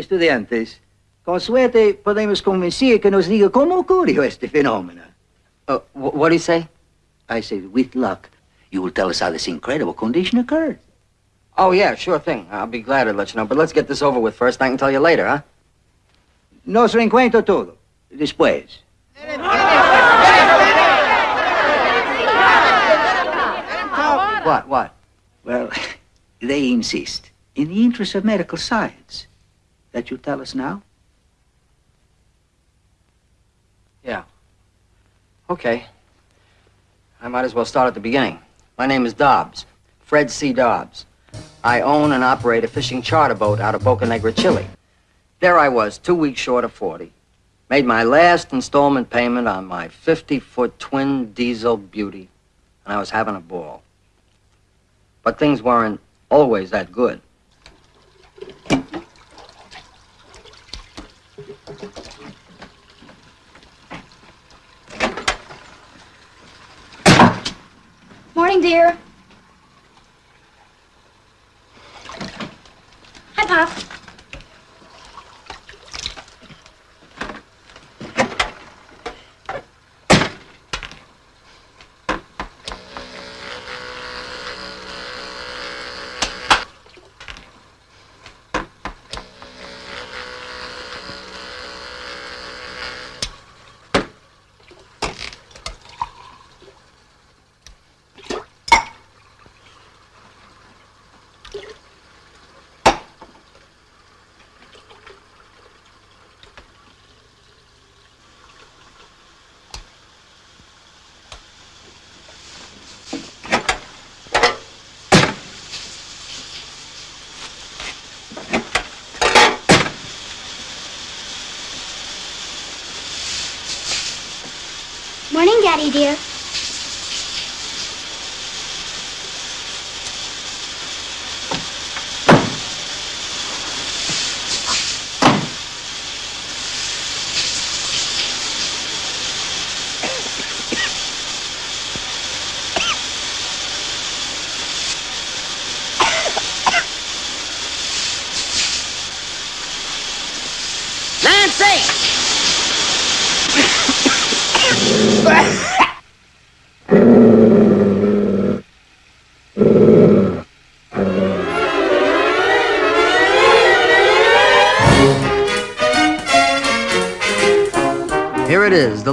estudiantes, con suerte podemos convencer que nos diga cómo ocurrió este fenómeno. Uh, what do you say? I said, with luck, you will tell us how this incredible condition occurred. Oh, yeah, sure thing. I'll be glad to let you know. But let's get this over with first. I can tell you later, huh? Nos reencuentro todo. Después. What, what? Well, they insist, in the interest of medical science, that you tell us now. Yeah. Okay. I might as well start at the beginning. My name is Dobbs, Fred C. Dobbs. I own and operate a fishing charter boat out of Boca Negra, Chile. There I was, two weeks short of 40. Made my last installment payment on my 50-foot twin diesel beauty, and I was having a ball. But things weren't always that good. Morning, dear. Hi, Pop. Morning, Daddy, dear.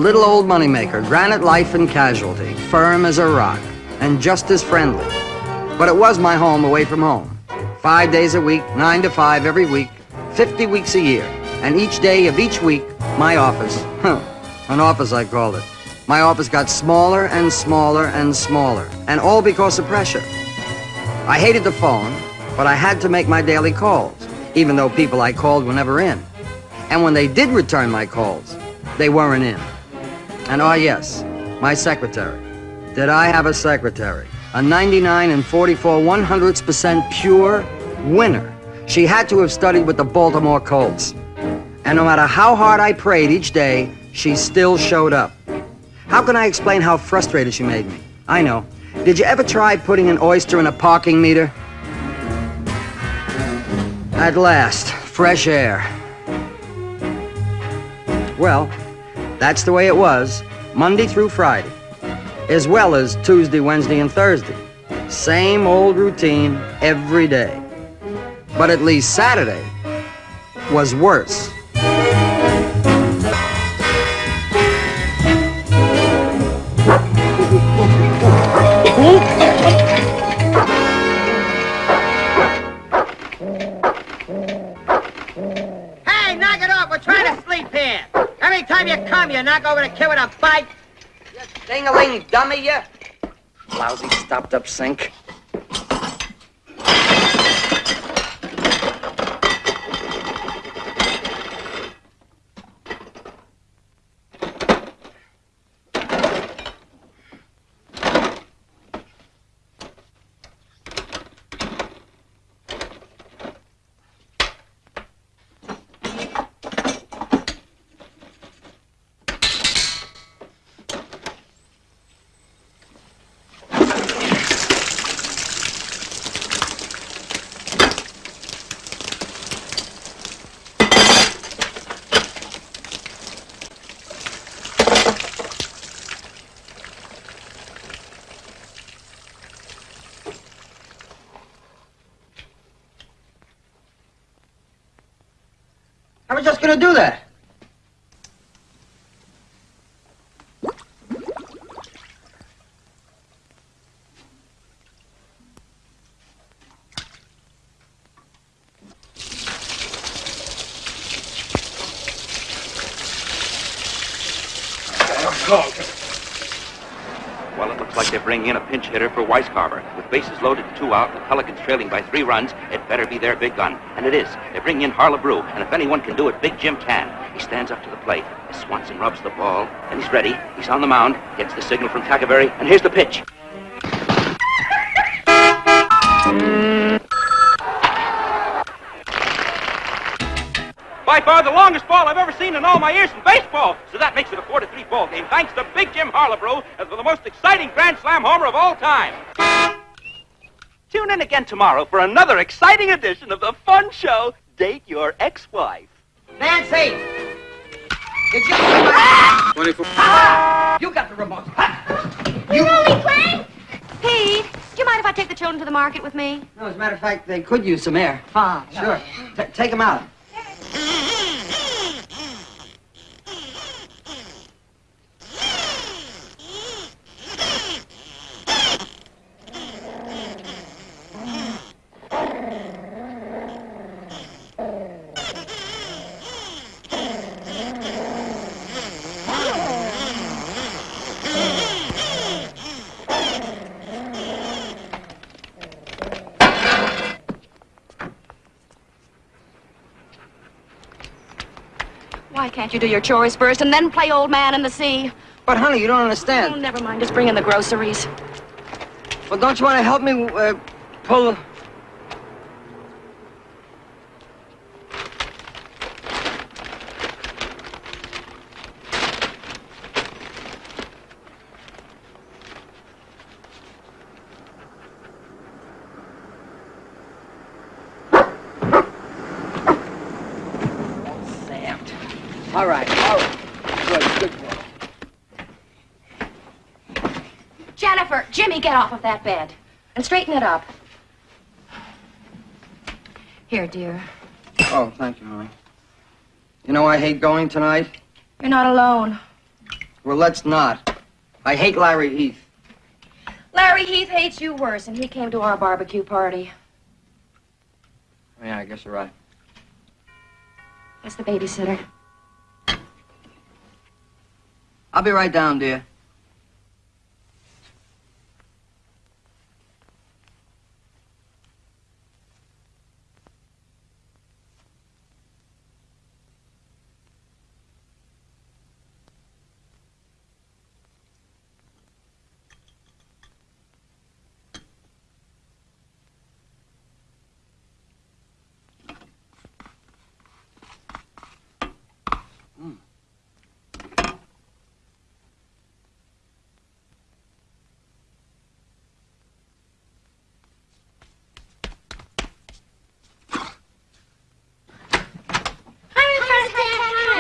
Little old moneymaker, Granite Life and Casualty, firm as a rock, and just as friendly. But it was my home away from home. Five days a week, nine to five every week, 50 weeks a year. And each day of each week, my office, huh, an office I called it. My office got smaller and smaller and smaller, and all because of pressure. I hated the phone, but I had to make my daily calls, even though people I called were never in. And when they did return my calls, they weren't in. And oh yes, my secretary. Did I have a secretary? A 99 and 44 100 percent pure winner. She had to have studied with the Baltimore Colts. And no matter how hard I prayed each day, she still showed up. How can I explain how frustrated she made me? I know. Did you ever try putting an oyster in a parking meter? At last, fresh air. Well, that's the way it was, Monday through Friday, as well as Tuesday, Wednesday, and Thursday. Same old routine every day. But at least Saturday was worse. Hey, knock it off. We're trying to sleep here. Every time you come, you knock over the kid with a bike. Ding-a-ling, dummy, you! Lousy stopped-up sink. Bringing in a pinch hitter for Weiscarver. With bases loaded two out, the Pelicans trailing by three runs, it better be their big gun. And it is. They're bringing in Harlebrew, and if anyone can do it, Big Jim can. He stands up to the plate. Swanson rubs the ball, and he's ready. He's on the mound, gets the signal from Tacaberry, and here's the pitch. Seen in all my years in baseball. So that makes it a 4 to 3 ball game, thanks to Big Jim Harlebrew as the most exciting Grand Slam homer of all time. Tune in again tomorrow for another exciting edition of the fun show, Date Your Ex-Wife. Nancy! Did you... 24. You got the remote. We're only playing. Pete, do you mind if I take the children to the market with me? No, as a matter of fact, they could use some air. Fine, sure. T- take them out. Why can't you do your chores first and then play old man in the sea? But, honey, you don't Oh, understand. never mind. Just bring in the groceries. Well, don't you want to help me uh, pull... Sammed. All right, all right. Good, good boy. Jennifer, Jimmy, get off of that bed and straighten it up. Here, dear. Oh, thank you, honey. You know I hate going tonight? You're not alone. Well, let's not. I hate Larry Heath. Larry Heath hates you worse, and he came to our barbecue party. Yeah, I guess you're right. That's the babysitter. I'll be right down, dear.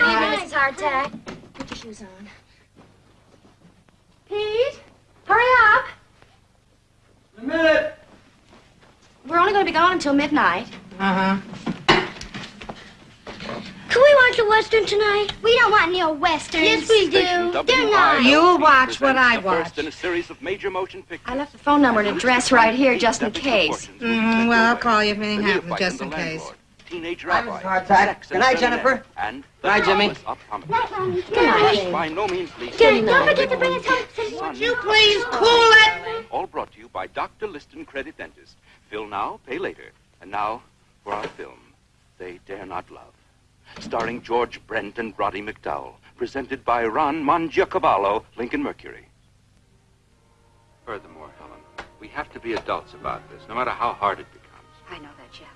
Hi, Mrs. Hardtack. Put your shoes on. Pete? Hurry up. A minute. We're only going to be gone until midnight. Uh-huh. Can we watch a western tonight? We don't want any old westerns. Yes, we do. Station They're not. WILP You watch what I watch. in a series of major motion pictures. I left the phone number and address right here just in case. Mm, well, I'll call you if anything happens, just in case. Landlord, Teenage Hi, Mrs. rabbi. Hardtack. Good night, Jennifer. And Good night, Jimmy. marvelous optometrist. Night, Mommy. Good night. By no means least. Good night. Don't forget to bring us home some Son, You please cool it. All brought to you by Dr. Liston Credit Dentist. Fill now, pay later. And now for our film, They Dare Not Love. Starring George Brent and Roddy McDowall. Presented by Ron Mangiacavallo, Lincoln Mercury. Furthermore, Helen, we have to be adults about this, no matter how hard it becomes. I know that, Jeff.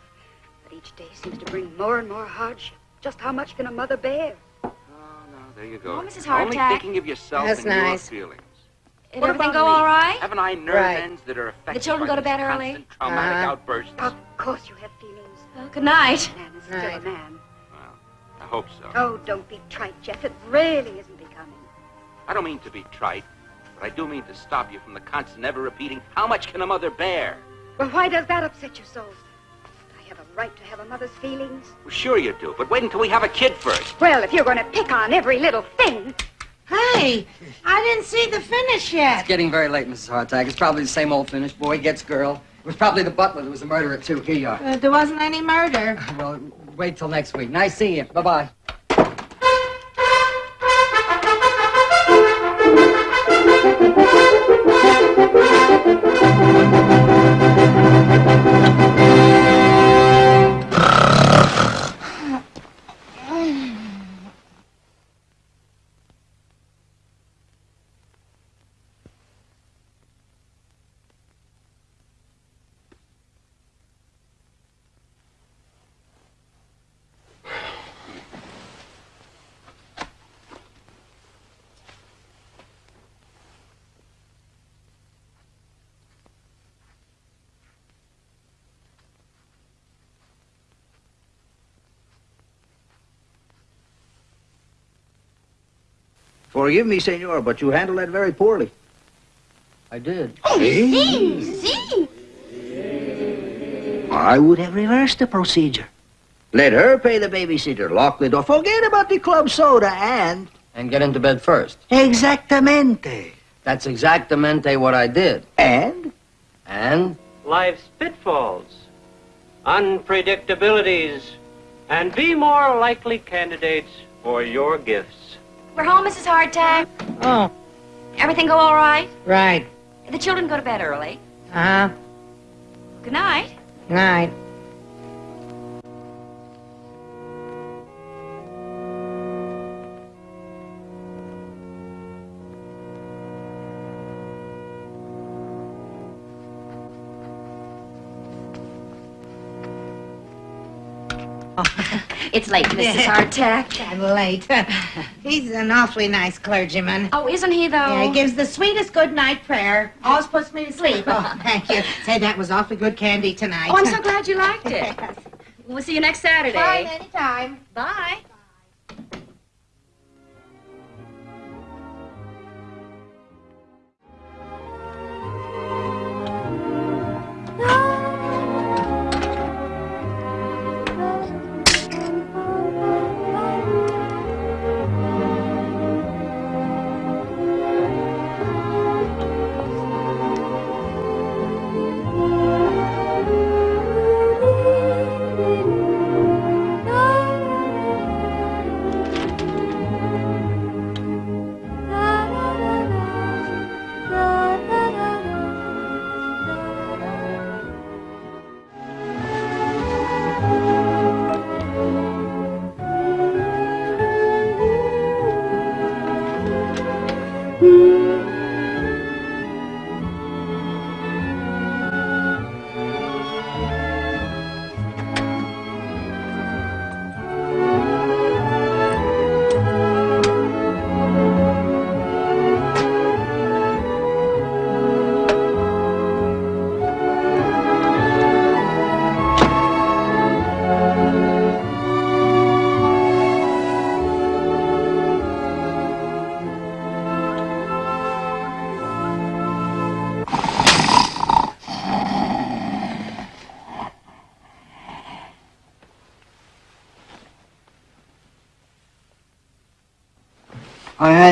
But each day seems to bring more and more hardship. Just how much can a mother bear? Oh, no, there you go. Oh, Mrs. Only thinking of yourself That's and nice. your feelings. Did What everything about go me? all right? Haven't I nerve Right. ends that are affected The children by go to bed early? constant traumatic Uh-huh. outbursts? Of course you have feelings. Well, good night. Man is still Right. a man. Well, I hope so. Oh, don't be trite, Jeff. It really isn't becoming. I don't mean to be trite, but I do mean to stop you from the constant ever repeating, how much can a mother bear? Well, why does that upset you so? I have a right to have a mother's feelings? Well, sure you do, but wait until we have a kid first. Well, if you're going to pick on every little thing. Hey, I didn't see the finish yet. It's getting very late, Mrs. Hardtack. It's probably the same old finish. Boy gets girl. It was probably the butler that was the murderer, too. Here you are. Uh, there wasn't any murder. Well, wait till next week. Nice seeing you. Bye-bye. Forgive me, senor, but you handled that very poorly. I did. Oh, See, see. I would have reversed the procedure. Let her pay the babysitter, lock the door, forget about the club soda, and... And get into bed first. Exactamente. That's exactamente what I did. And? And? life's pitfalls, unpredictabilities, and be more likely candidates for your gifts. We're home, Mrs. Hardtack. Oh, Everything go all right? right. The children go to bed early. Uh-huh. Good night. Night. It's late, Mrs. Hardtack. I'm late. He's an awfully nice clergyman. Oh, isn't he, though? Yeah, he gives the sweetest good night prayer. Always puts me to sleep. Oh, thank you. Say, that was awfully good candy tonight. Oh, I'm so glad you liked it. We'll see you next Saturday. Fine, anytime. Bye.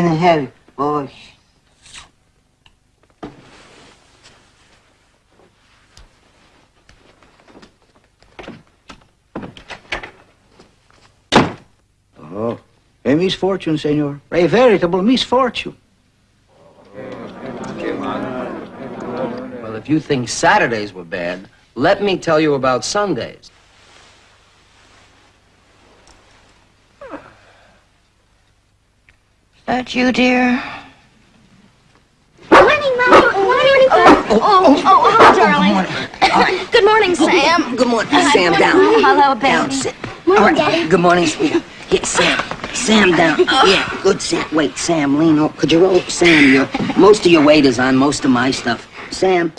I hadn't boys. Oh, a misfortune, senor. A veritable misfortune. Well, if you think Saturdays were bad, let me tell you about Sundays. That you, dear? Morning, Mom. Morning, Mom. Oh oh, oh, oh, oh, hello, darling. Good morning, Sam. Good morning, Sam. Down. Hello, Down. Sit. Morning, All right. Daddy. Good morning, sweetheart. Yeah, Sam. Sam, down. Yeah, good, Sam. Wait, Sam, lean over. Could you roll? Sam, your, most of your weight is on most of my stuff. Sam.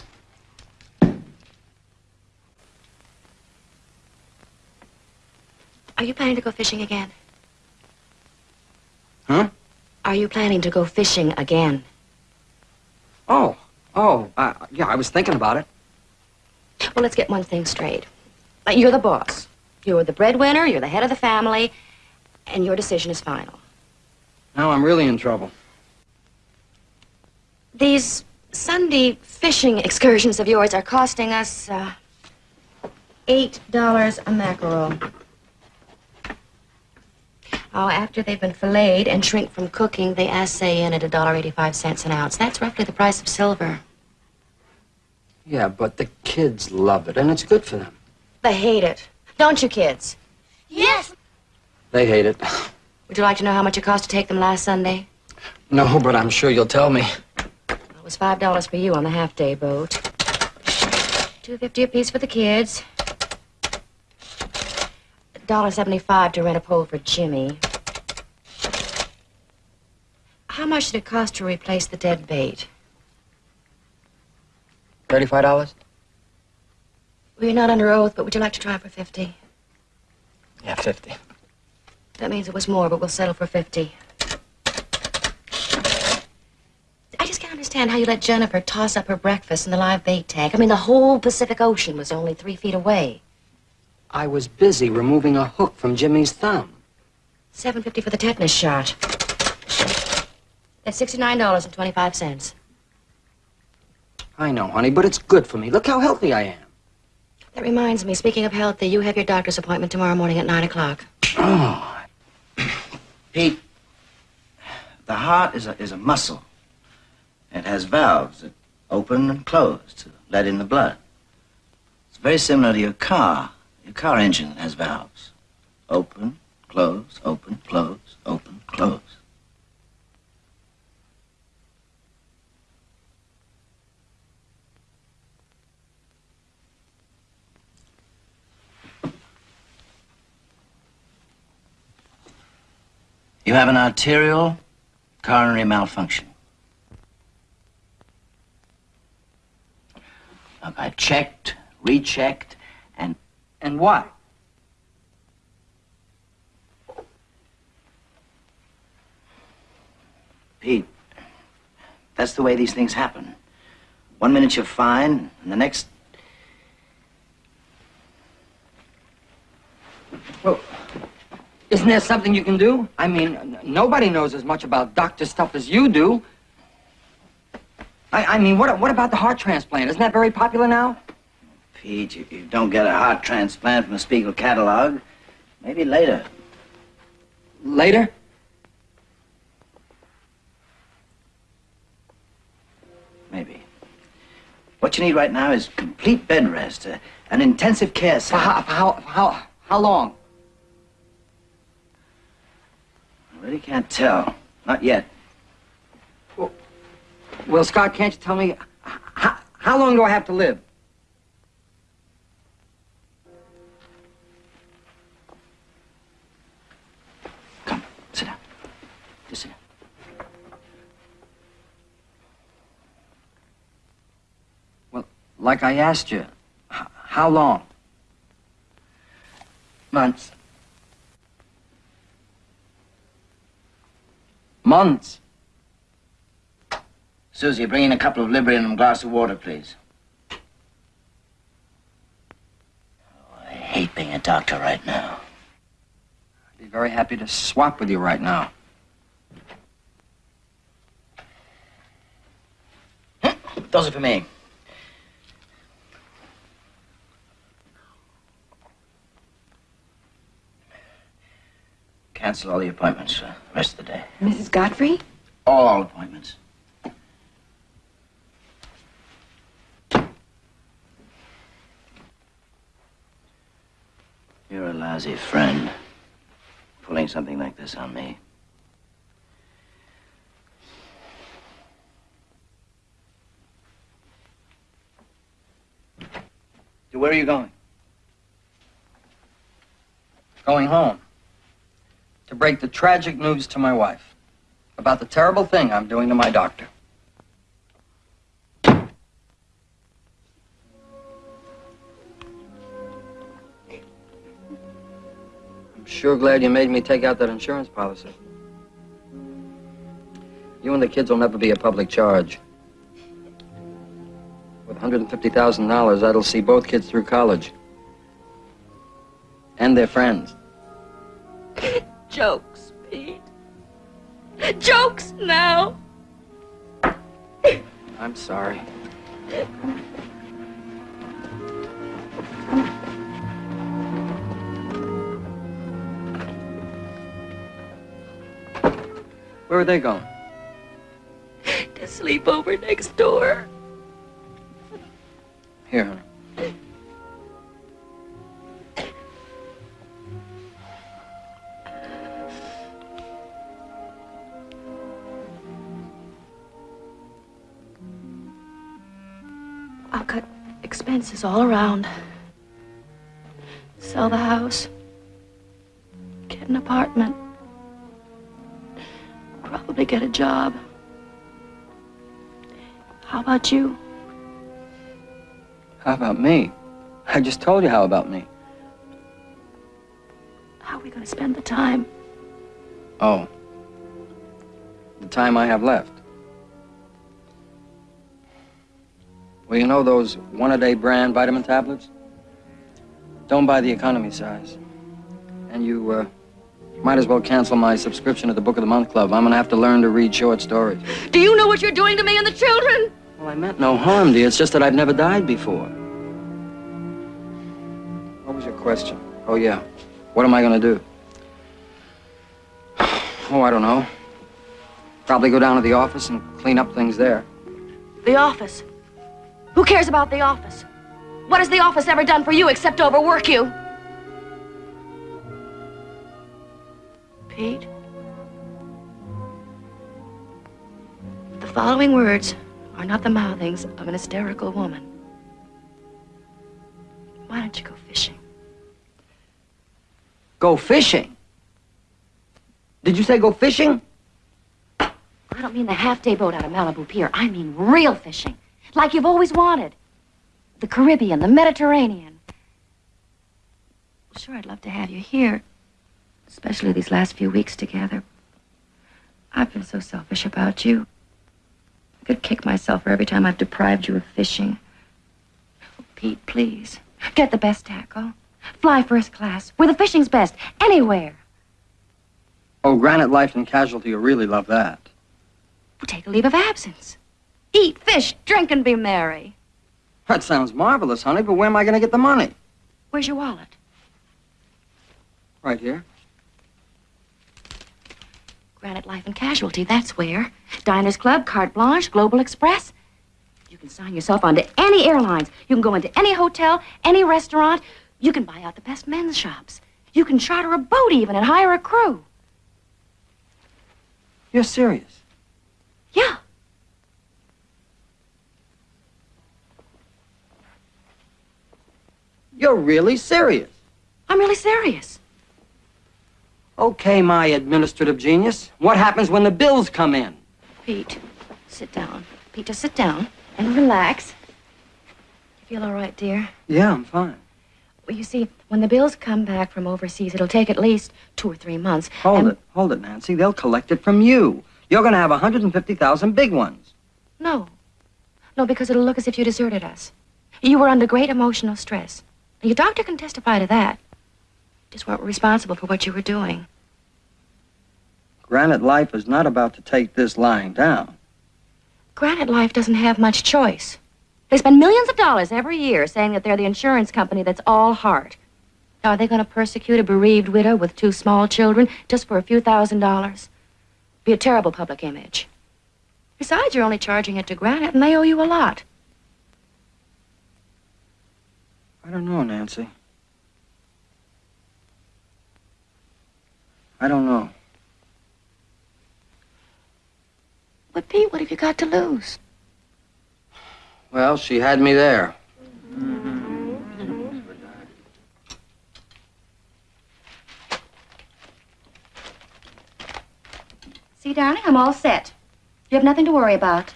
Are you planning to go fishing again? Are you planning to go fishing again? Oh, oh, uh, yeah, I was thinking about it. Well, let's get one thing straight. Uh, You're the boss. You're the breadwinner, you're the head of the family, and your decision is final. Now I'm really in trouble. These Sunday fishing excursions of yours are costing us, uh, $8 a mackerel. Oh, after they've been filleted and shrink from cooking, they assay in at $1.85 an ounce. That's roughly the price of silver. Yeah, but the kids love it, and it's good for them. They hate it. Don't you, kids? Yes. They hate it. Would you like to know how much it cost to take them last Sunday? No, but I'm sure you'll tell me. It was five dollars for you on the half-day boat. Two fifty apiece for the kids. Dollar seventy-five to rent a pole for Jimmy. How much did it cost to replace the dead bait? Thirty-five dollars? Well, you're not under oath, but would you like to try for fifty? Yeah, fifty. That means it was more, but we'll settle for fifty. I just can't understand how you let Jennifer toss up her breakfast in the live bait tank. I mean, the whole Pacific Ocean was only three feet away. I was busy removing a hook from Jimmy's thumb. Seven fifty for the tetanus shot. That's sixty-nine dollars and twenty-five cents. I know, honey, but it's good for me. Look how healthy I am. That reminds me. Speaking of healthy, you have your doctor's appointment tomorrow morning at nine o'clock. Oh, Pete, the heart is a, is a muscle. It has valves that open and close to let in the blood. It's very similar to your car. Your car engine has valves. Open, close, open, close, open, close. You have an arterial coronary malfunction. Look, I checked, rechecked, and why? Pete, that's the way these things happen. One minute you're fine, and the next. Well, isn't there something you can do? I mean, nobody knows as much about doctor stuff as you do. I, I mean, what, what about the heart transplant? Isn't that very popular now? Pete, you, you don't get a heart transplant from a Spiegel catalog. Maybe later. Later? Maybe. What you need right now is complete bed rest, uh, an intensive care For how, how, how, how long? I really can't tell. Not yet. Well, well Scott, can't you tell me, how, how long do I have to live? Like I asked you, h- how long? Months. Months. Susie, bring in a couple of Librium and a glass of water, please. Oh, I hate being a doctor right now. I'd be very happy to swap with you right now. Those are for me. Cancel all the appointments for the rest of the day. Mrs. Godfrey? All appointments. You're a lousy friend. Pulling something like this on me. So where are you going? Going home. To break the tragic news to my wife about the terrible thing I'm doing to my doctor. I'm sure glad you made me take out that insurance policy. You and the kids will never be a public charge. With $150,000, that'll see both kids through college. And their friends. Jokes, Pete. Jokes now. I'm sorry. Where are they going? To sleep over next door. Here, honey. Expenses all around. Sell the house. Get an apartment. Probably get a job. How about you? How about me? I just told you how about me. How are we going to spend the time? Oh. The time I have left. Well, you know those one-a-day brand vitamin tablets? Don't buy the economy size. And you, uh, might as well cancel my subscription to the Book of the Month Club. I'm gonna have to learn to read short stories. Do you know what you're doing to me and the children? Well, I meant no harm, dear. It's just that I've never died before. What was your question? Oh, yeah. What am I gonna do? Oh, I don't know. Probably go down to the office and clean up things there. The office. Who cares about the office? What has the office ever done for you except overwork you? Pete? The following words are not the mouthings of an hysterical woman. Why don't you go fishing? Go fishing? Did you say go fishing? I don't mean the half-day boat out of Malibu Pier. I mean real fishing. Like you've always wanted. The Caribbean, the Mediterranean. Sure, I'd love to have you here. Especially these last few weeks together. I've been so selfish about you. I could kick myself for every time I've deprived you of fishing. Oh, Pete, please. Get the best tackle. Fly first class. Where the fishing's best. Anywhere. Oh, Granite Life and Casualty will really love that. We'll take a leave of absence. Eat, fish, drink, and be merry. That sounds marvelous, honey, but where am I going to get the money? Where's your wallet? Right here. Granite Life and Casualty, that's where. Diners Club, Carte Blanche, Global Express. You can sign yourself onto any airlines. You can go into any hotel, any restaurant. You can buy out the best men's shops. You can charter a boat even and hire a crew. You're serious? Yeah. You're really serious? I'm really serious. Okay, my administrative genius. What happens when the bills come in? Pete, sit down. Pete, just sit down and relax. You feel all right, dear? Yeah, I'm fine. Well, you see, when the bills come back from overseas, it'll take at least two or three months. Hold and- it, hold it, Nancy. They'll collect it from you. You're going to have 150,000 big ones. No. No, because it'll look as if you deserted us. You were under great emotional stress. Your doctor can testify to that. Just weren't responsible for what you were doing. Granite Life is not about to take this lying down. Granite Life doesn't have much choice. They spend millions of dollars every year saying that they're the insurance company that's all heart. Now, are they going to persecute a bereaved widow with two small children just for a few thousand dollars? Be a terrible public image. Besides, you're only charging it to Granite, and they owe you a lot. I don't know, Nancy. I don't know. But, Pete, what have you got to lose? Well, she had me there. See, darling, I'm all set. You have nothing to worry about.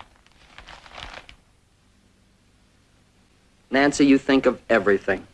Nancy, you think of everything.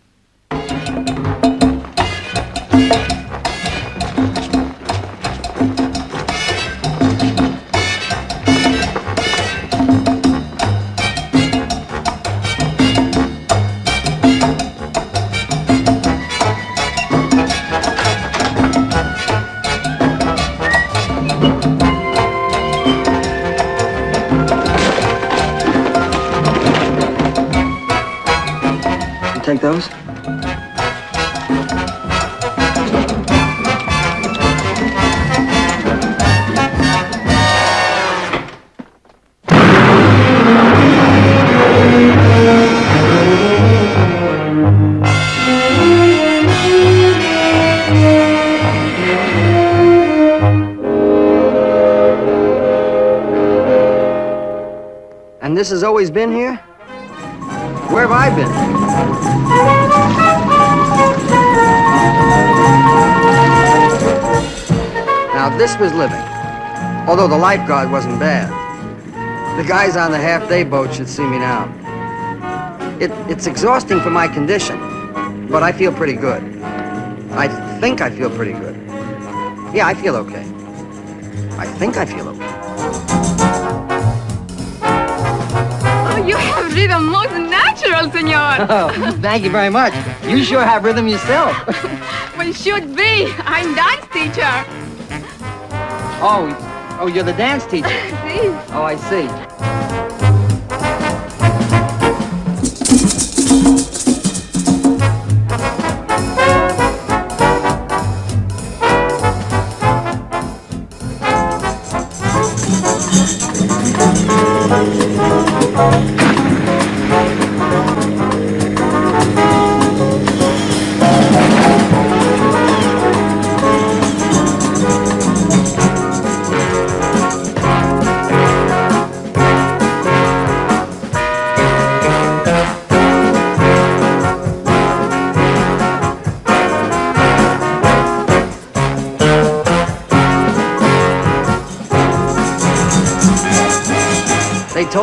Always been here? Where have I been? Now, this was living. Although the lifeguard wasn't bad. The guys on the half-day boat should see me now. It, it's exhausting for my condition, but I feel pretty good. I think I feel pretty good. Yeah, I feel okay. I think I feel okay. You have rhythm most natural, senor. Oh, thank you very much. You sure have rhythm yourself. well, should be. I'm dance teacher. Oh, oh, you're the dance teacher. Oh, I see.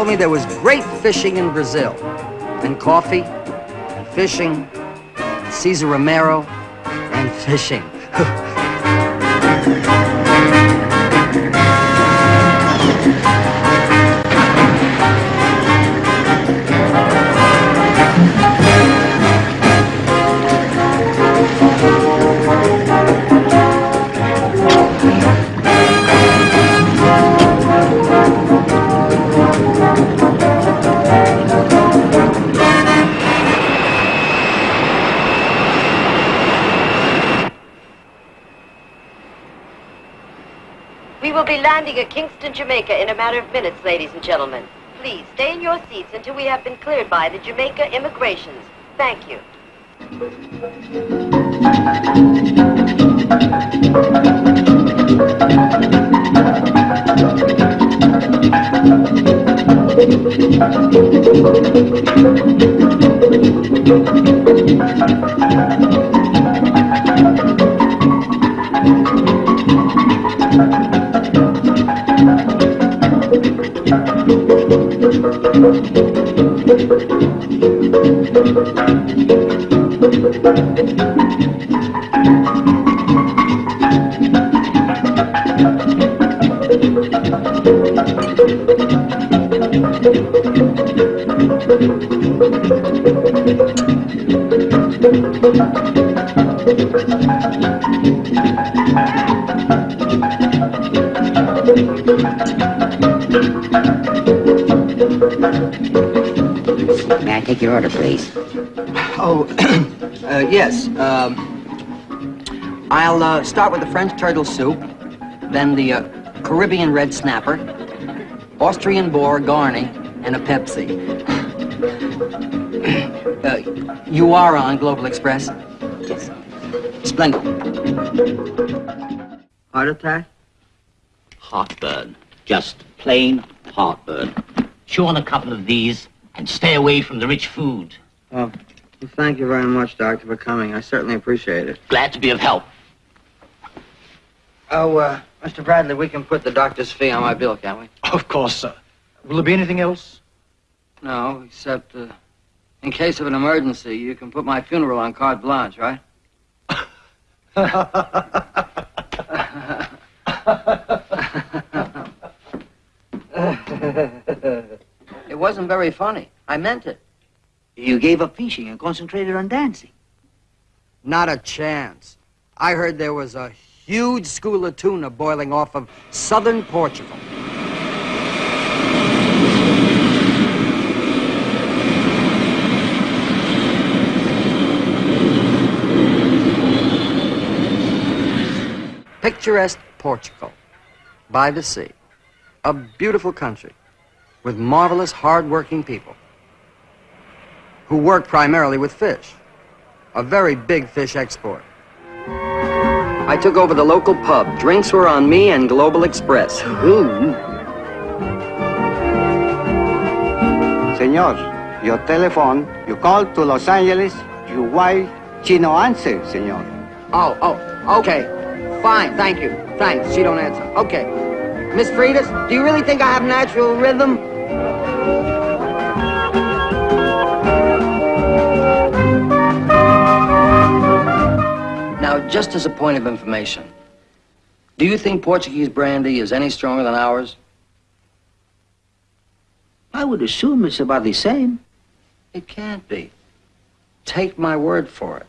Me there was great fishing in Brazil, and coffee, and fishing, and Cesar Romero, and fishing. At Kingston, Jamaica in a matter of minutes, ladies and gentlemen. Please stay in your seats until we have been cleared by the Jamaica immigrations. Thank you. May I take your order, please? Oh, uh, yes. Um, I'll uh, start with the French turtle soup, then the uh, Caribbean red snapper, Austrian boar garni, and a Pepsi. uh, you are on Global Express? Yes. Splendid. Heart attack? Heartburn. Just plain heartburn. Chew on a couple of these and stay away from the rich food. Oh, well, thank you very much, Doctor, for coming. I certainly appreciate it. Glad to be of help. Oh, uh, Mr. Bradley, we can put the doctor's fee on my bill, can't we? Of course, sir. Will there be anything else? No, except, uh, in case of an emergency, you can put my funeral on carte blanche, right? It wasn't very funny. I meant it. You gave up fishing and concentrated on dancing. Not a chance. I heard there was a huge school of tuna boiling off of southern Portugal. Picturesque Portugal, by the sea. A beautiful country with marvelous, hard-working people who work primarily with fish. A very big fish export. I took over the local pub. Drinks were on me and Global Express. Ooh. Senor, your telephone, you call to Los Angeles, your wife, she no answer, senor. Oh, oh, okay. Fine, thank you. Thanks, she don't answer. Okay. Miss Fridas, do you really think I have natural rhythm? Now, just as a point of information, do you think Portuguese brandy is any stronger than ours? I would assume it's about the same. It can't be. Take my word for it.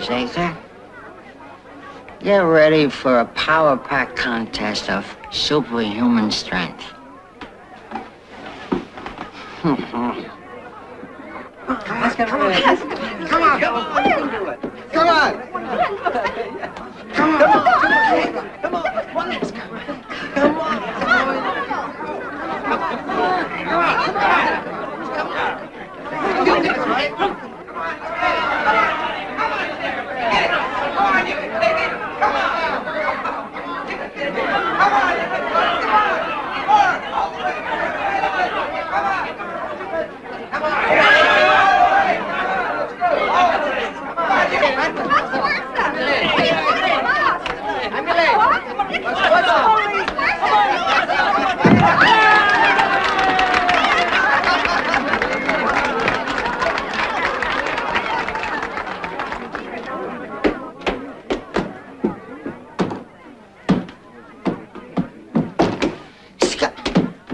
Wiseacre. Get ready for a power pack contest of superhuman strength. Let's get rid of it. Come on. Come on. You can do it. Come on.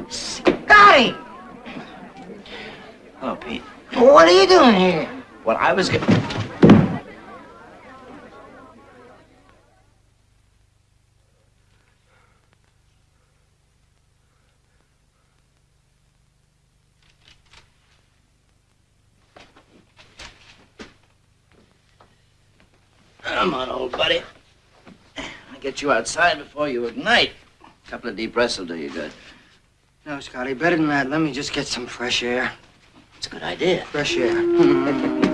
Scotty! Hello, Pete. What are you doing here? What I was getting... Come on, old buddy. I'll get you outside before you ignite. A couple of deep breaths will do you good. No, Scotty, better than that. Let me just get some fresh air. It's a good idea. Fresh air.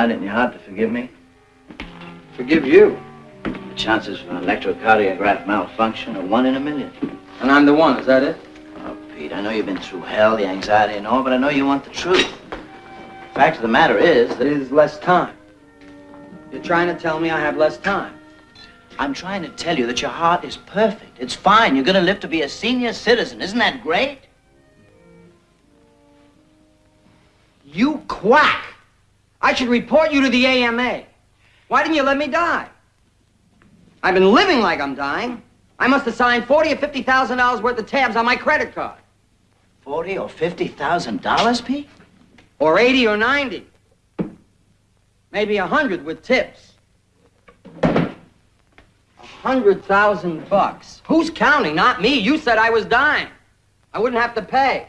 find it in your heart to forgive me? Forgive you. The chances of an electrocardiograph malfunction are one in a million. And I'm the one, is that it? Oh, Pete, I know you've been through hell, the anxiety and all, but I know you want the truth. The Fact of the matter is that... There's less time. You're trying to tell me I have less time. I'm trying to tell you that your heart is perfect. It's fine. You're going to live to be a senior citizen. Isn't that great? You quack! I should report you to the AMA. Why didn't you let me die? I've been living like I'm dying. I must have signed forty or fifty thousand dollars worth of tabs on my credit card. Forty or fifty thousand dollars, Pete? Or eighty or ninety. Maybe a hundred with tips. A hundred thousand bucks. Who's counting? Not me. You said I was dying. I wouldn't have to pay.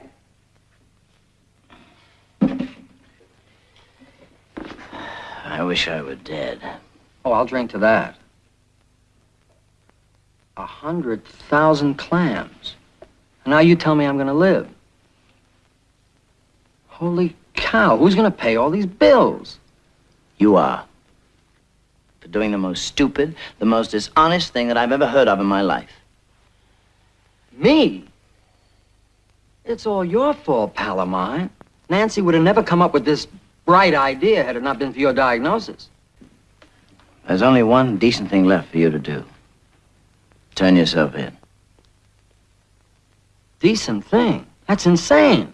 I wish I were dead. Oh, I'll drink to that. A hundred thousand clams. And now you tell me I'm gonna live. Holy cow, who's gonna pay all these bills? You are. For doing the most stupid, the most dishonest thing that I've ever heard of in my life. Me? It's all your fault, pal of mine. Nancy would have never come up with this bright idea had it not been for your diagnosis. There's only one decent thing left for you to do. Turn yourself in. Decent thing. That's insane.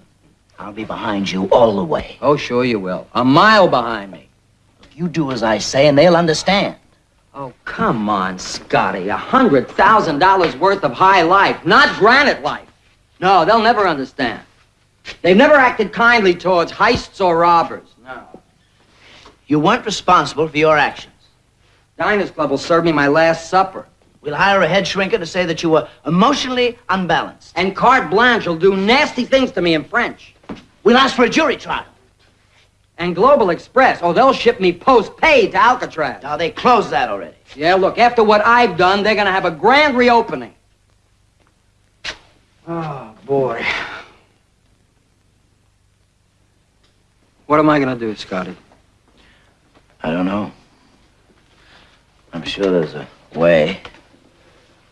I'll be behind you all the way. Oh, sure you will. A mile behind me. You do as I say, and they'll understand. Oh, come on, Scotty. A hundred thousand dollars worth of high life, not granite life. No, they'll never understand. They've never acted kindly towards heists or robbers. You weren't responsible for your actions. Diners Club will serve me my last supper. We'll hire a head shrinker to say that you were emotionally unbalanced. And carte blanche will do nasty things to me in French. We'll ask for a jury trial. And Global Express, oh, they'll ship me post-paid to Alcatraz. Now, they closed that already. Yeah, look, after what I've done, they're gonna have a grand reopening. Oh, boy. What am I gonna do, Scotty? I don't know. I'm sure there's a way.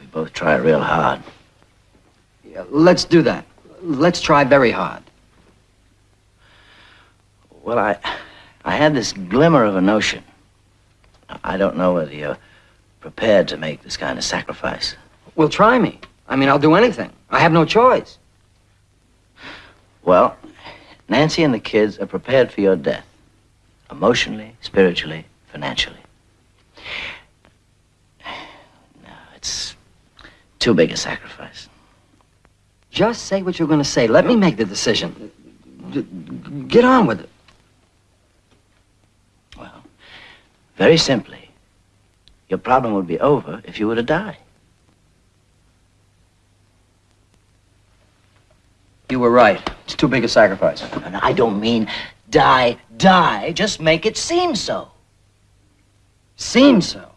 We both try real hard. Yeah, let's do that. Let's try very hard. Well, I, I had this glimmer of a notion. I don't know whether you're prepared to make this kind of sacrifice. Well, try me. I mean, I'll do anything. I have no choice. Well, Nancy and the kids are prepared for your death. Emotionally, spiritually, financially. No, it's too big a sacrifice. Just say what you're going to say. Let me make the decision. Get on with it. Well, very simply, your problem would be over if you were to die. You were right. It's too big a sacrifice. And I don't mean die, die. Just make it seem so. Seem so.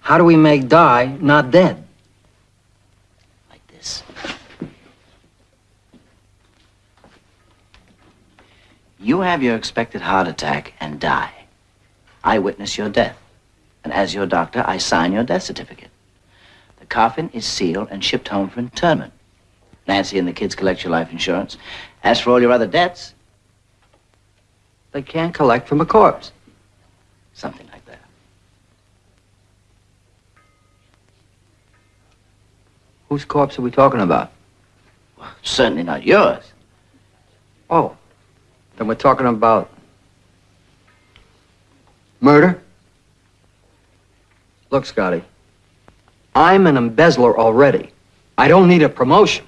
How do we make die not dead? Like this. You have your expected heart attack and die. I witness your death. And as your doctor, I sign your death certificate. The coffin is sealed and shipped home for internment. Nancy and the kids collect your life insurance. As for all your other debts, They can't collect from a corpse. something like that. Whose corpse are we talking about? Certainly not yours. Oh, then we're talking about murder? Look, Scotty, I'm an embezzler already. I don't need a promotion.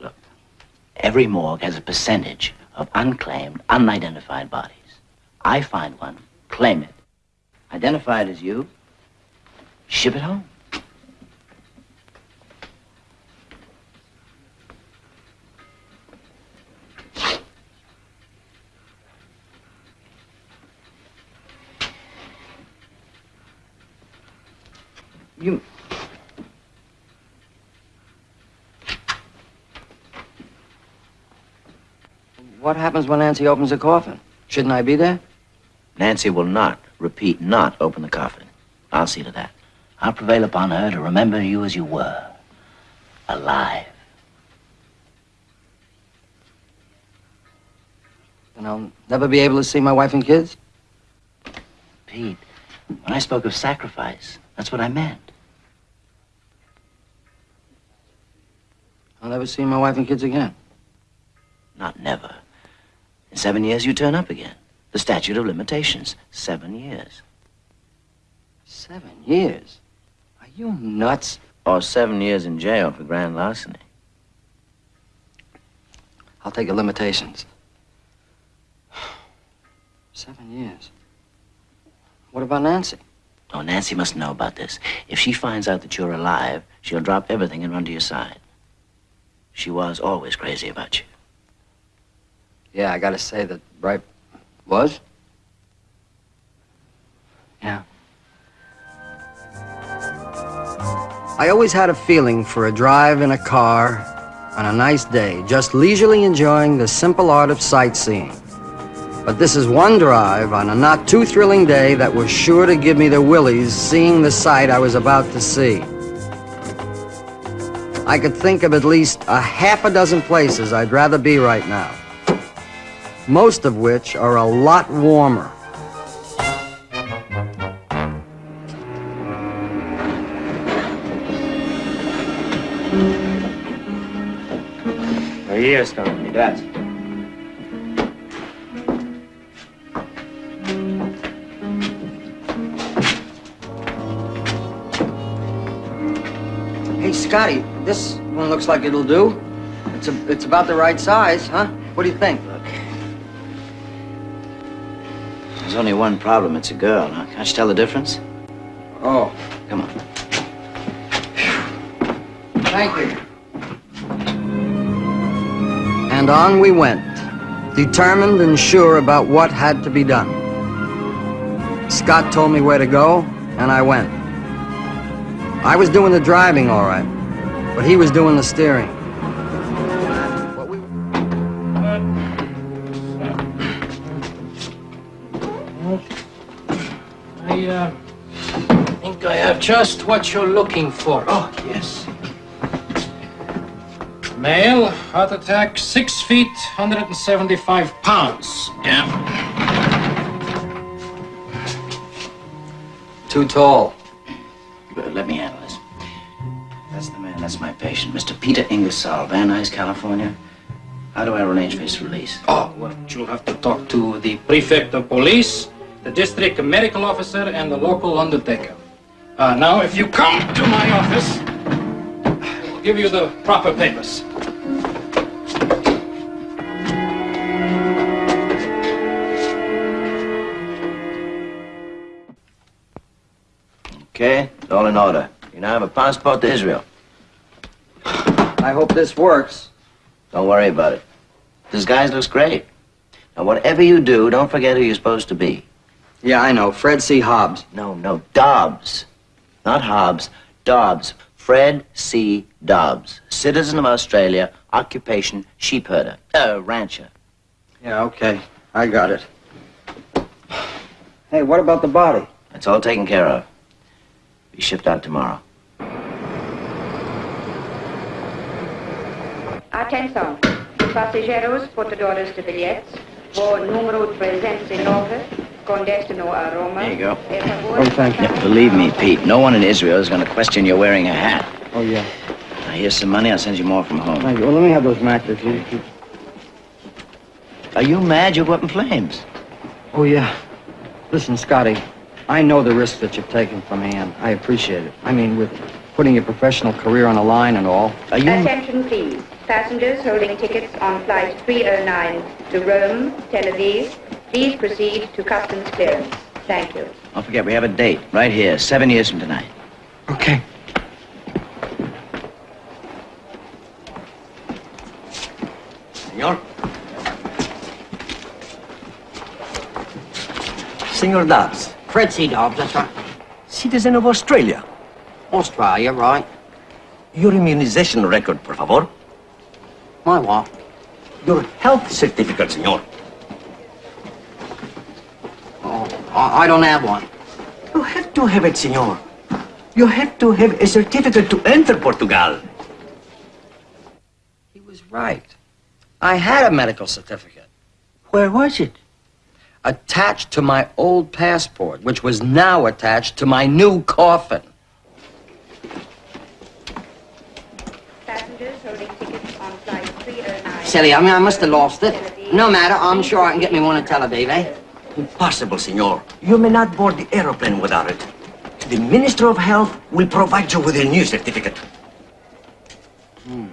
Look, every morgue has a percentage of unclaimed, unidentified bodies. I find one, claim it, identify it as you, ship it home. You. What happens when Nancy opens the coffin? Shouldn't I be there? Nancy will not, repeat, not open the coffin. I'll see to that. I'll prevail upon her to remember you as you were, alive. Then I'll never be able to see my wife and kids? Pete, when I spoke of sacrifice, that's what I meant. I'll never see my wife and kids again. Not never. In seven years, you turn up again. The statute of limitations. Seven years. Seven years? Are you nuts? Or seven years in jail for grand larceny. I'll take the limitations. Seven years. What about Nancy? Oh, Nancy must know about this. If she finds out that you're alive, she'll drop everything and run to your side. She was always crazy about you. Yeah, I gotta say that Bright was. Yeah. I always had a feeling for a drive in a car on a nice day, just leisurely enjoying the simple art of sightseeing. But this is one drive on a not too thrilling day that was sure to give me the willies seeing the sight I was about to see. I could think of at least a half a dozen places I'd rather be right now. Most of which are a lot warmer. Ahí está, Gracias. Hey, Scotty, this one looks like it'll do. It's a, it's about the right size, huh? What do you think? There's only one problem. It's a girl, huh? Can't you tell the difference? Oh, Come on. thank you. And on we went, determined and sure about what had to be done. Scott told me where to go, and I went. I was doing the driving all right, but he was doing the steering. Think I have just what you're looking for. Oh, yes. Male, heart attack, six feet, 175 pounds. Yeah. Too tall. Let me handle this. That's the man, that's my patient, Mr. Peter Ingersoll, Van Nuys, California. How do I arrange for his release? Oh, well, you'll have to talk to the prefect of police, the district medical officer, and the local undertaker. Uh, now, if you come to my office, I'll give you the proper papers. Okay, it's all in order. You now have a passport to Israel. I hope this works. Don't worry about it. This guy looks great. Now, whatever you do, don't forget who you're supposed to be. Yeah, I know. Fred C. Hobbs. No, no, Dobbs. Not Hobbs. Dobbs. Fred C. Dobbs. Citizen of Australia, occupation sheep herder. Uh, rancher. Yeah, okay. I got it. Hey, what about the body? It's all taken care of. Be shipped out tomorrow. Atenção, passageiros portadores de bilhetes, voo número 309, com destino a Roma. There you go. Oh, thank you. Yeah, believe me, Pete, no one in Israel is going to question your wearing a hat. Oh, yeah. Now, here's some money. I'll send you more from home. Thank you. Well, let me have those matches. You- you- Are you mad? You're up in flames. Oh, yeah. Listen, Scotty, I know the risk that you've taken from Ann. I appreciate it. I mean, with putting your professional career on the line and all. Are you... Attention please. Passengers holding tickets on flight 309 to Rome, Tel Aviv, please proceed to customs clearance. Thank you. Don't forget, we have a date right here, seven years from tonight. Okay. Senor? Senor Dobbs. Fred C. Dobbs, that's right. Citizen of Australia. Australia, right. Your immunization record, por favor. My what? Your health certificate, senor. Oh, I, don't have one. You have to have it, senor. You have to have a certificate to enter Portugal. He was right. I had a medical certificate. Where was it? Attached to my old passport, which was now attached to my new coffin. Passengers holding tickets on flight 309. Silly, I mean, I must have lost it. No matter, I'm sure I can get me one in Tel Aviv, eh? Impossible, senor. You may not board the aeroplane without it. The Minister of Health will provide you with a new certificate. Hmm.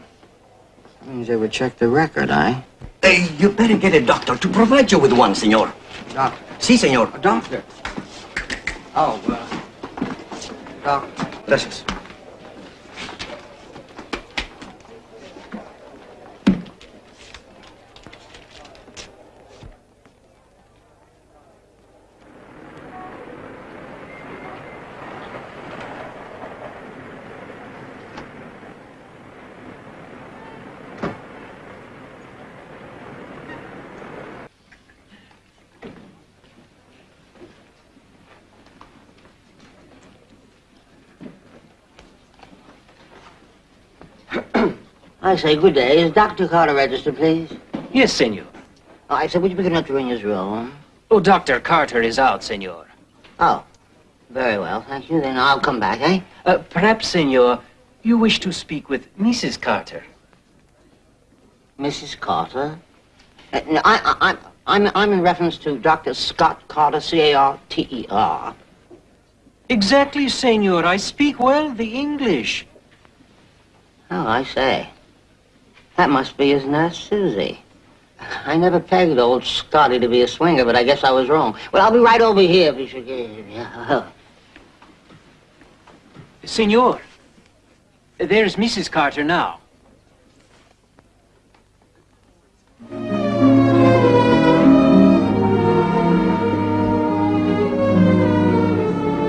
That means they would check the record, eh? Uh, you better get a doctor to provide you with one, senor. Doctor. Si, senor. A doctor. Oh, uh, doctor. Gracias. I say, good day. Is Dr. Carter registered, please? Yes, senor. I said, would you be good enough to ring his room? Oh, Dr. Carter is out, senor. Oh, very well, thank you. Then I'll come back, eh? Uh, perhaps, senor, you wish to speak with Mrs. Carter. Mrs. Carter? Uh, no, I, I, I'm, I'm, I'm in reference to Dr. Scott Carter, C-A-R-T-E-R. Exactly, senor. I speak well the English. Oh, I say. That must be his nurse, Susie. I never pegged old Scotty to be a swinger, but I guess I was wrong. Well, I'll be right over here if you should get yeah. Senor, there's Mrs. Carter now.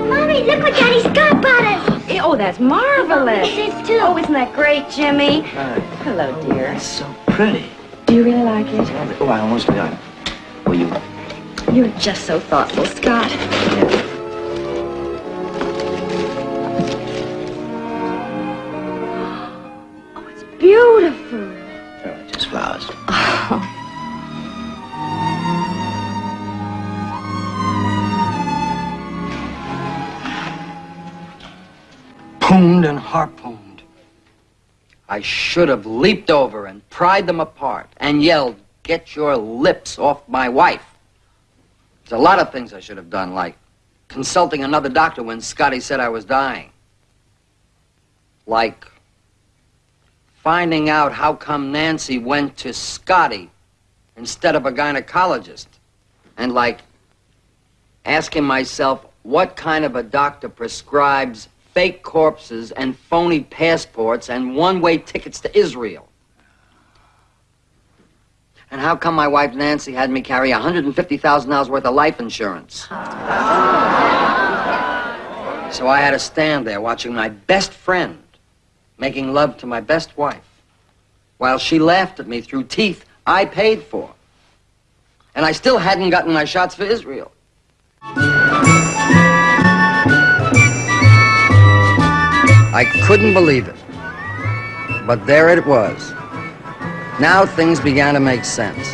Mommy, look what Daddy's got bought us. Oh, that's marvelous. This too. Oh, isn't that great, Jimmy? Hi. Hello, oh, dear. That's so pretty. Do you really like it? Oh, I almost forgot. Will you... You're just so thoughtful, Scott. Yeah. Oh, beautiful. Harpooned and harpooned. I should have leaped over and pried them apart and yelled, Get your lips off my wife. There's a lot of things I should have done, like consulting another doctor when Scotty said I was dying. Like finding out how come Nancy went to Scotty instead of a gynecologist. And like asking myself what kind of a doctor prescribes fake corpses and phony passports and one-way tickets to Israel. And how come my wife Nancy had me carry $150,000 worth of life insurance? So I had to stand there watching my best friend making love to my best wife while she laughed at me through teeth I paid for. And I still hadn't gotten my shots for Israel. I couldn't believe it. But there it was. Now things began to make sense.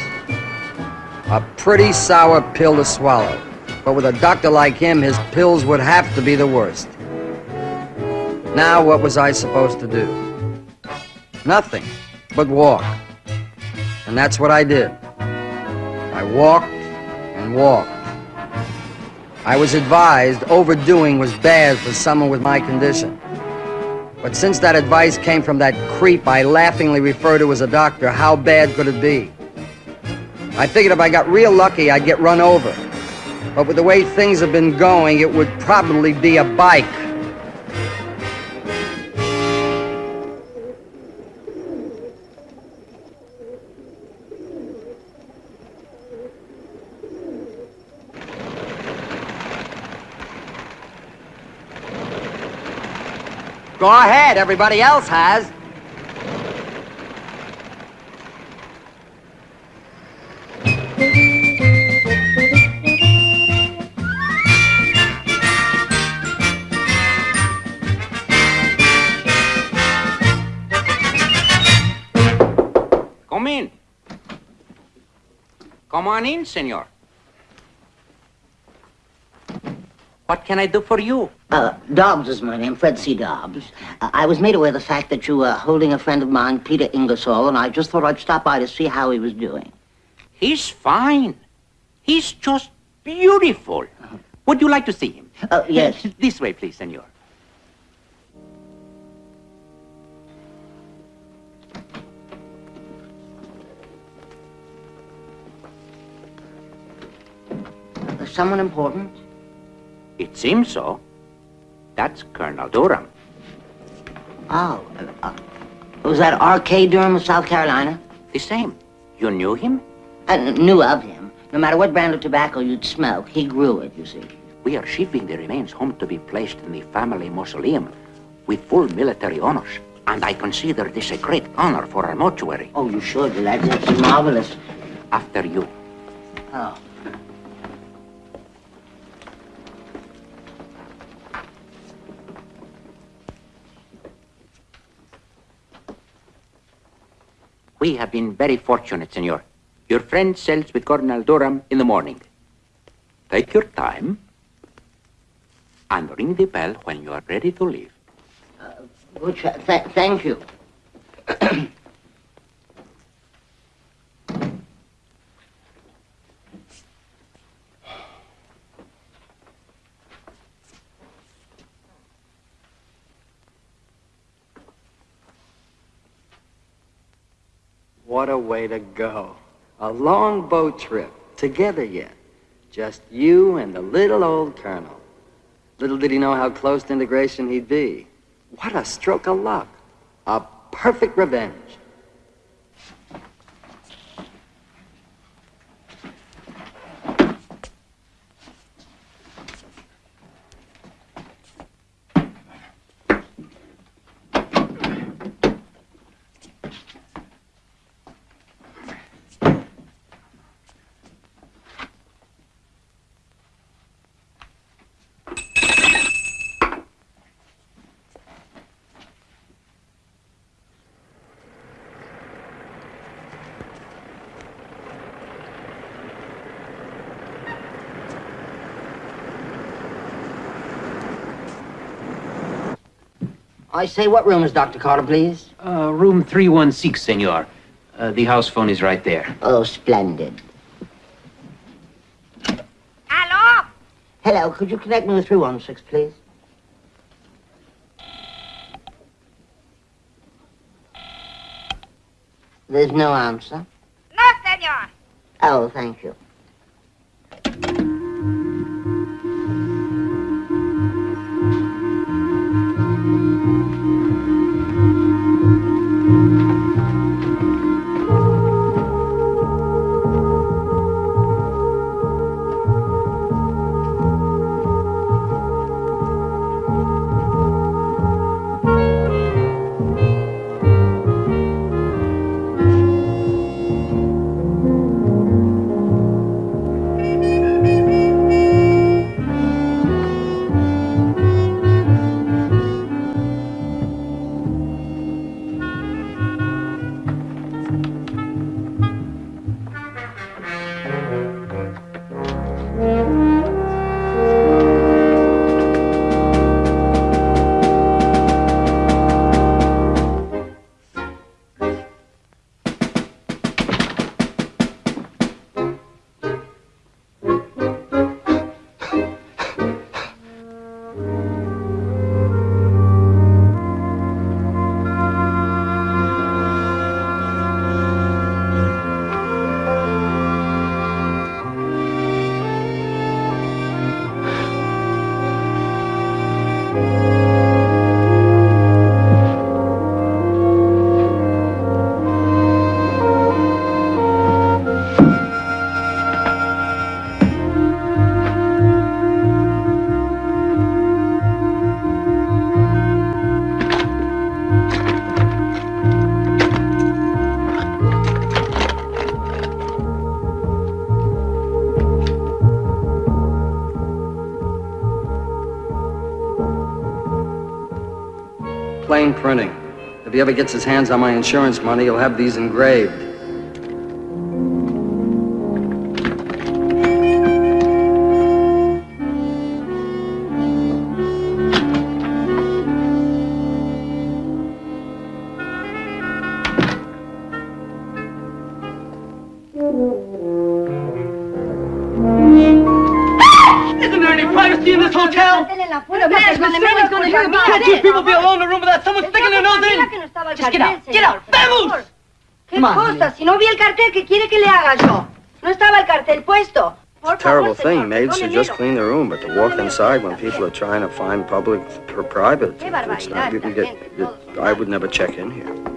A pretty sour pill to swallow. But with a doctor like him, his pills would have to be the worst. Now what was I supposed to do? Nothing but walk. And that's what I did. I walked and walked. I was advised overdoing was bad for someone with my condition. But since that advice came from that creep I laughingly refer to as a doctor, how bad could it be? I figured if I got real lucky, I'd get run over. But with the way things have been going, it would probably be a bike. Go ahead, everybody else has. Come in. Come on in, senor. What can I do for you? Uh, Dobbs is my name, Fred C. Dobbs. Uh, I was made aware of the fact that you were holding a friend of mine, Peter Ingersoll, and I just thought I'd stop by to see how he was doing. He's fine. He's just beautiful. Would you like to see him? Uh, yes. this way, please, senor. Someone important? It seems so. That's Colonel Durham. Oh, uh, uh, was that R.K. Durham of South Carolina? The same. You knew him? I knew of him. No matter what brand of tobacco you'd smoke, he grew it, you see. We are shipping the remains home to be placed in the family mausoleum with full military honors. And I consider this a great honor for our mortuary. Oh, you should. That's, that's marvelous. After you. Oh. We have been very fortunate, senor. Your friend sails with Colonel Durham in the morning. Take your time and ring the bell when you are ready to leave. Uh, good th thank you. What a way to go. A long boat trip, together yet. Just you and the little old colonel. Little did he know how close to integration he'd be. What a stroke of luck. A perfect revenge. I say, what room is Dr. Carter, please? Uh, room 316, senor. Uh, the house phone is right there. Oh, splendid. Hello? Hello, could you connect me with 316, please? There's no answer. No, senor. Oh, thank you. He ever gets his hands on my insurance money, he'll have these engraved. In? Just get out. Get out. Vamos! ¿Qué cosa? Si no vi el cartel, ¿qué quiere que le haga yo? No estaba el cartel puesto. Por Terrible favor, señor, thing. Maids should just clean their room, but to walk inside when people are trying to find public or private, it's not, you can get, it- I would never check in here.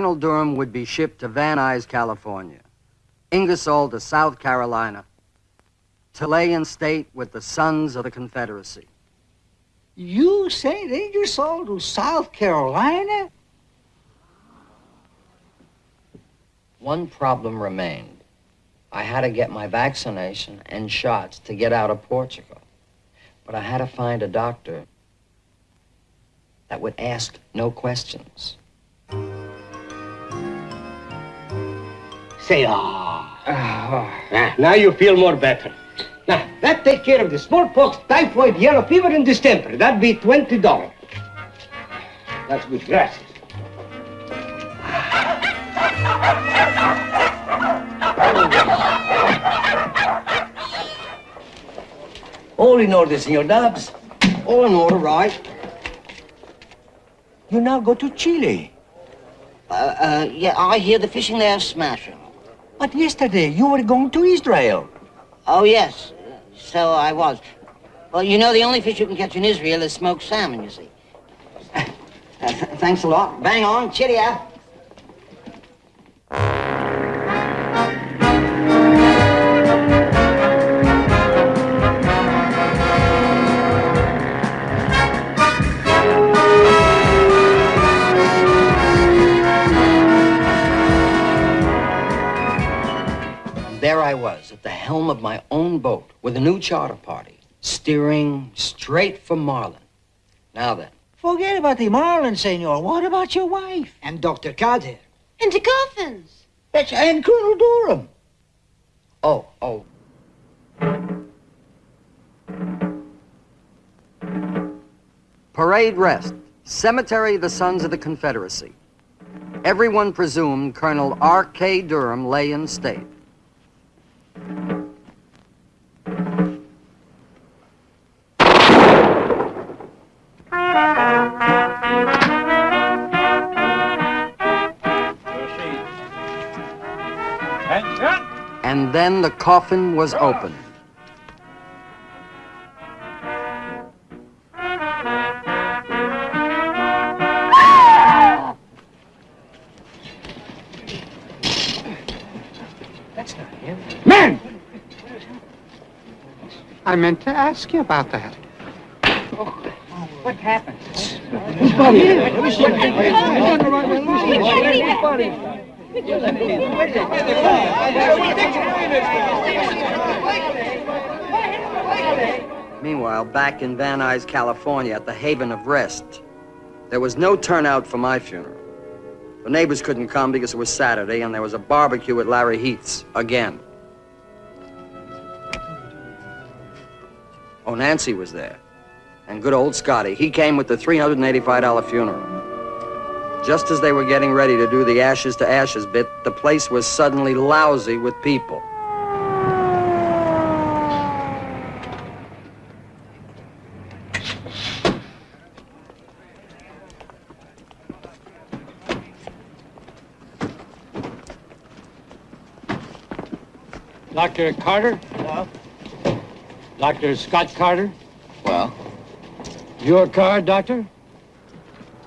Colonel Durham would be shipped to Van Nuys, California, Ingersoll to South Carolina, to lay in state with the Sons of the Confederacy. You sent Ingersoll to South Carolina? One problem remained. I had to get my vaccination and shots to get out of Portugal. But I had to find a doctor that would ask no questions. Say, ah. Ah, now you feel more better. Now, that take care of the smallpox, typhoid, yellow fever, and distemper. That'd be $20. That's good. Gracias. All in order, Senor Dubs. All in order, right? You now go to Chile. Uh, uh, yeah, I hear the fishing there is smashing. But yesterday you were going to Israel. Oh, yes. So I was. Well, you know, the only fish you can catch in Israel is smoked salmon, you see. Uh, th- thanks a lot. Bang on. Cheerio. There I was, at the helm of my own boat, with a new charter party, steering straight for Marlin. Now then, Forget about the Marlin, senor. What about your wife? And Dr. Carter. And the coffins. That's and Colonel Durham. oh, oh. Parade rest, Cemetery of the Sons of the Confederacy. Everyone presumed Colonel R.K. Durham lay in state. And then the coffin was opened. I meant to ask you about that. What happened? Body? Whose Meanwhile, back in Van Nuys, California, at the Haven of Rest, there was no turnout for my funeral. The neighbors couldn't come because it was Saturday, and there was a barbecue at Larry Heath's again. Oh, Nancy was there. And good old Scotty. He came with the $385 funeral. Just as they were getting ready to do the ashes to ashes bit, the place was suddenly lousy with people. Dr. Carter? Dr. Scott Carter? Well? Your card, Doctor?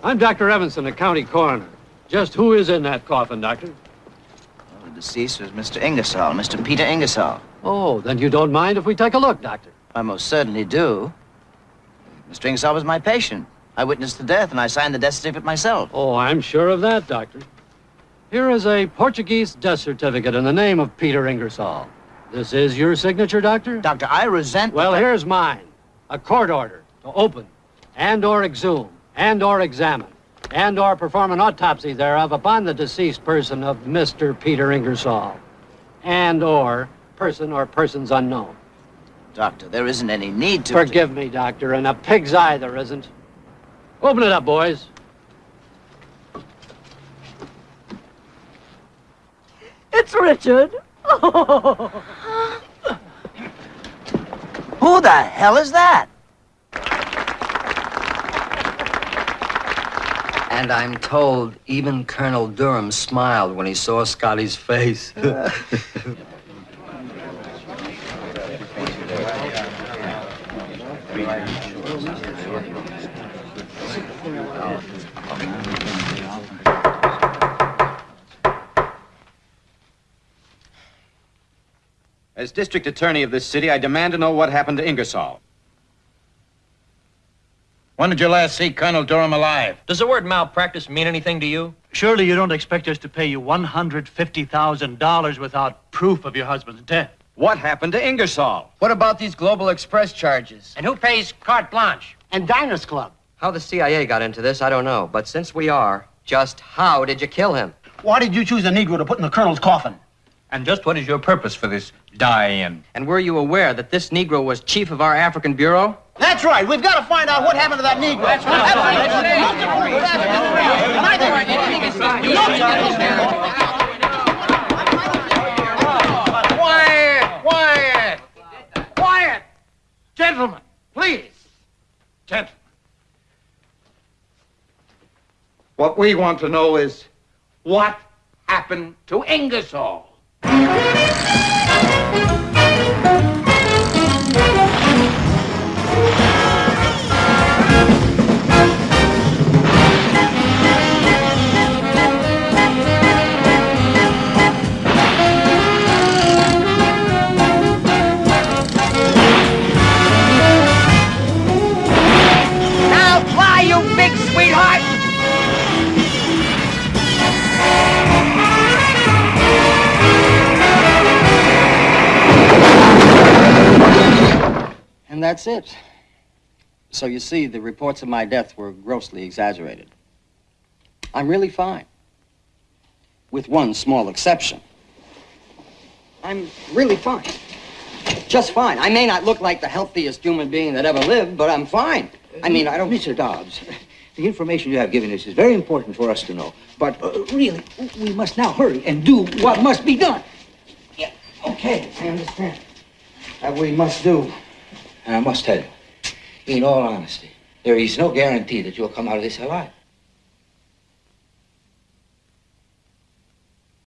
I'm Dr. Evanson, a county coroner. Just who is in that coffin, Doctor? The deceased was Mr. Ingersoll, Mr. Peter Ingersoll. Oh, then you don't mind if we take a look, Doctor. I most certainly do. Mr. Ingersoll was my patient. I witnessed the death, and I signed the death certificate myself. Oh, I'm sure of that, Doctor. Here is a Portuguese death certificate in the name of Peter Ingersoll. This is your signature, Doctor? Doctor, I resent... Well, here's mine. A court order to open and or exhume and or examine and or perform an autopsy thereof upon the deceased person of Mr. Peter Ingersoll and or person or persons unknown. Doctor, there isn't any need to... Forgive me, Doctor, and a pig's eye there isn't. Open it up, boys. It's Richard. Who the hell is that? And I'm told even Colonel Durham smiled when he saw Scotty's face. As district attorney of this city, I demand to know what happened to Ingersoll. When did you last see Colonel Durham alive? Does the word malpractice mean anything to you? Surely you don't expect us to pay you $150,000 without proof of your husband's death. What happened to Ingersoll? What about these Global Express charges? And who pays carte blanche? And Diners Club. How the CIA got into this, I don't know. But since we are, just how did you kill him? Why did you choose a Negro to put in the Colonel's coffin? And just what is your purpose for this die-in? And were you aware that this Negro was chief of our African Bureau? That's right. We've got to find out what happened to that Negro. That's right. Quiet! Quiet! Quiet! Gentlemen, please. Gentlemen. What we want to know is what happened to Ingersoll? Now And that's it. So you see, the reports of my death were grossly exaggerated. I'm really fine. With one small exception. I'm really fine. Just fine. I may not look like the healthiest human being that ever lived, but I'm fine. I mean, I don't... Mr. Dobbs, the information you have given us is very important for us to know. But uh, really, we must now hurry and do what must be done. Yeah, okay, I understand. That we must do. And I must tell you, in all honesty, there is no guarantee that you'll come out of this alive.